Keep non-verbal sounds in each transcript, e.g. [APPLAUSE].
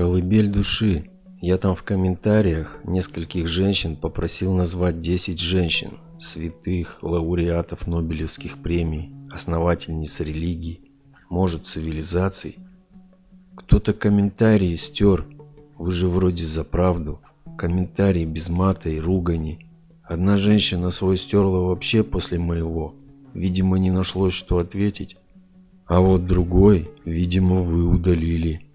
Колыбель души. Я там в комментариях нескольких женщин попросил назвать 10 женщин, святых, лауреатов Нобелевских премий, основательниц религий, может цивилизаций. Кто-то комментарии стер, вы же вроде за правду. Комментарии без мата и ругани. Одна женщина свой стерла вообще после моего. Видимо, не нашлось, что ответить. А вот другой, видимо, вы удалили.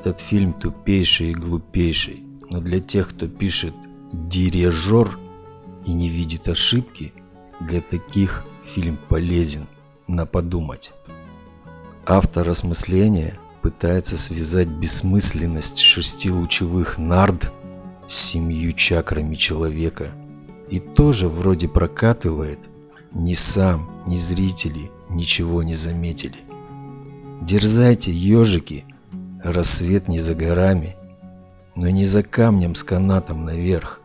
Этот фильм тупейший и глупейший, но для тех, кто пишет «дирижер» и не видит ошибки, для таких фильм полезен на подумать. Автор осмысления пытается связать бессмысленность шести лучевых нард с семью чакрами человека и тоже вроде прокатывает, ни сам, ни зрители ничего не заметили. Дерзайте, ежики, Рассвет не за горами, но не за камнем с канатом наверх.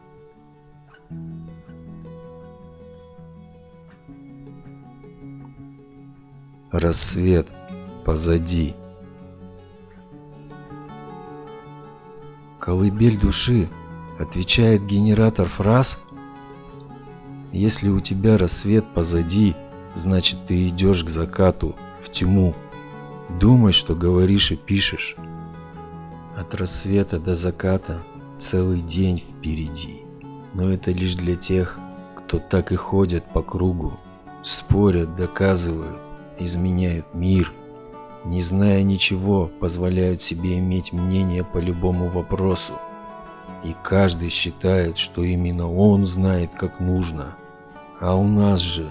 Рассвет позади. Колыбель души отвечает генератор фраз. Если у тебя рассвет позади, значит ты идешь к закату, в тьму. Думай, что говоришь и пишешь. От рассвета до заката целый день впереди. Но это лишь для тех, кто так и ходят по кругу, спорят, доказывают, изменяют мир, не зная ничего, позволяют себе иметь мнение по любому вопросу. И каждый считает, что именно он знает, как нужно. А у нас же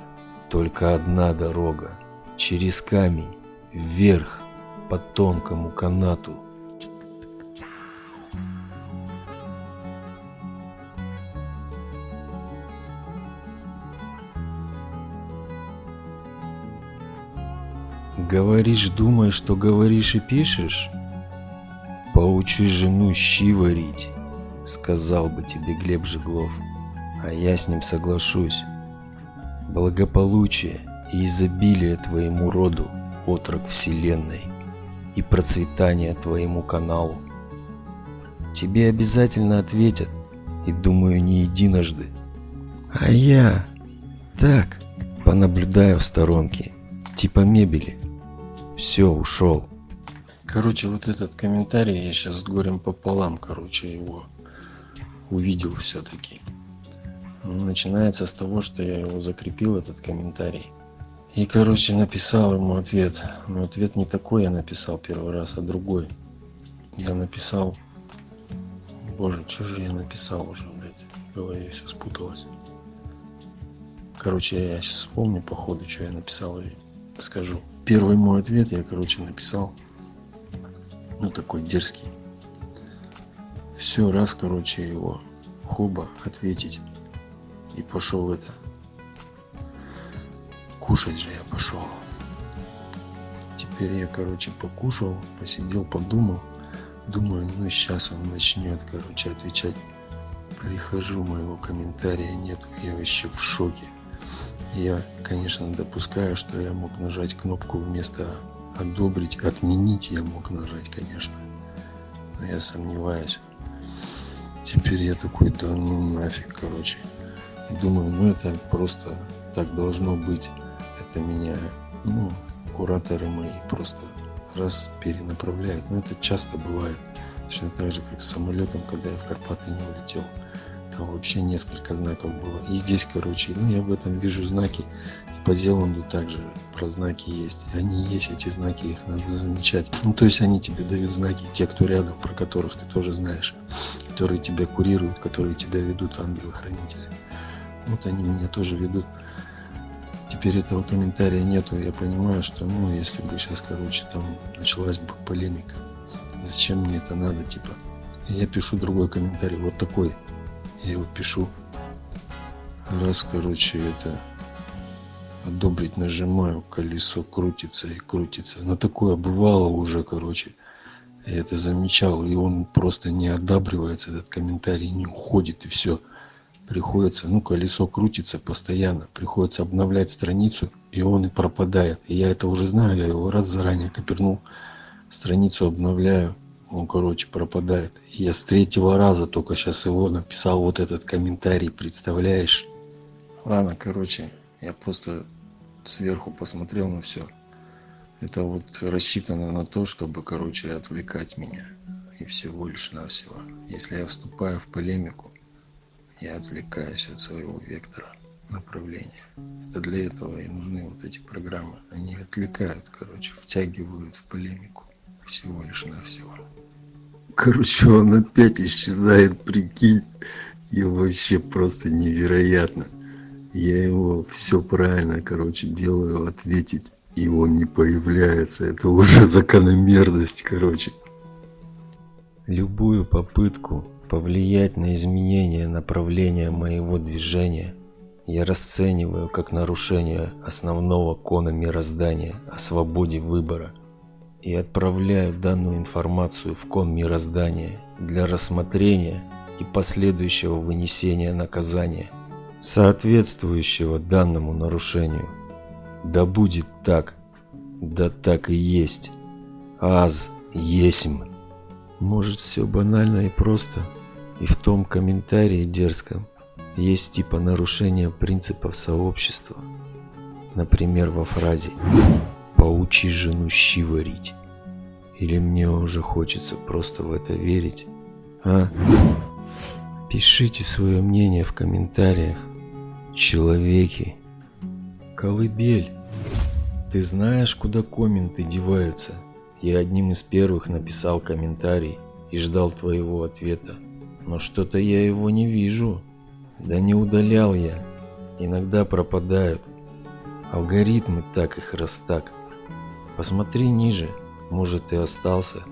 только одна дорога, через камень вверх по тонкому канату. Говоришь, думаешь, что говоришь и пишешь? Поучи жену щи варить, сказал бы тебе Глеб Жеглов, а я с ним соглашусь. Благополучие и изобилие твоему роду – отрок Вселенной, и процветание твоему каналу. Тебе обязательно ответят, и думаю, не единожды. А я так понаблюдаю в сторонке, типа мебели. Все, ушел. Короче, вот этот комментарий я сейчас с горем пополам, короче, его увидел все-таки. Начинается с того, что я его закрепил, этот комментарий. И, короче, написал ему ответ. Но ответ не такой я написал первый раз, а другой. Я написал... Боже, что же я написал уже, блядь? В голове все спуталось. Короче, я сейчас вспомню по ходу, что я написал и скажу. Первый мой ответ я, короче, написал. Ну, такой дерзкий. Все, раз, короче, его хоба ответить. И пошел это кушать же я пошел. Теперь я, короче, покушал, посидел, подумал. Думаю, ну сейчас он начнет, короче, отвечать. Прихожу, моего комментария нет, я вообще в шоке. Я, конечно, допускаю, что я мог нажать кнопку вместо одобрить, отменить я мог нажать, конечно. Но я сомневаюсь. Теперь я такой, да ну нафиг, короче. И думаю, ну это просто так должно быть это меня, ну, кураторы мои просто раз перенаправляют. Но это часто бывает. Точно так же, как с самолетом, когда я в Карпаты не улетел. Вообще несколько знаков было. И здесь, короче, ну я в этом вижу знаки. И по Зеланду также про знаки есть. Они есть, эти знаки, их надо замечать. Ну то есть они тебе дают знаки, те, кто рядом, про которых ты тоже знаешь. Которые тебя курируют, которые тебя ведут ангелы-хранители. Вот они меня тоже ведут теперь этого комментария нету. Я понимаю, что, ну, если бы сейчас, короче, там началась бы полемика, зачем мне это надо, типа. я пишу другой комментарий, вот такой. Я его пишу. Раз, короче, это одобрить нажимаю, колесо крутится и крутится. Но такое бывало уже, короче. Я это замечал, и он просто не одабривается, этот комментарий не уходит, и все. Приходится, ну, колесо крутится постоянно, приходится обновлять страницу, и он и пропадает. И я это уже знаю, я его раз заранее копернул, страницу обновляю, он, короче, пропадает. Я с третьего раза только сейчас его написал вот этот комментарий, представляешь? Ладно, короче, я просто сверху посмотрел на все. Это вот рассчитано на то, чтобы, короче, отвлекать меня. И всего лишь навсего. Если я вступаю в полемику, я отвлекаюсь от своего вектора направления. Это для этого и нужны вот эти программы. Они отвлекают, короче, втягивают в полемику. Всего лишь навсего. Короче, он опять исчезает, прикинь. И вообще просто невероятно. Я его все правильно, короче, делаю ответить. И он не появляется. Это уже [LAUGHS] закономерность, короче. Любую попытку повлиять на изменение направления моего движения я расцениваю как нарушение основного кона мироздания о свободе выбора и отправляю данную информацию в кон мироздания для рассмотрения и последующего вынесения наказания – соответствующего данному нарушению. Да будет так, да так и есть. Аз есмь. Может все банально и просто, и в том комментарии дерзком есть типа нарушение принципов сообщества. Например, во фразе «поучи жену щи варить». Или мне уже хочется просто в это верить, а? Пишите свое мнение в комментариях человеки. Колыбель. Ты знаешь, куда комменты деваются? Я одним из первых написал комментарий и ждал твоего ответа. Но что-то я его не вижу. Да не удалял я. Иногда пропадают. Алгоритмы так их раз так. Посмотри ниже, может и остался.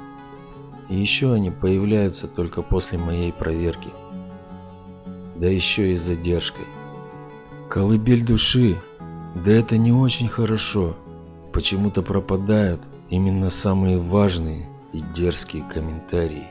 И еще они появляются только после моей проверки. Да еще и с задержкой. Колыбель души. Да это не очень хорошо. Почему-то пропадают именно самые важные и дерзкие комментарии.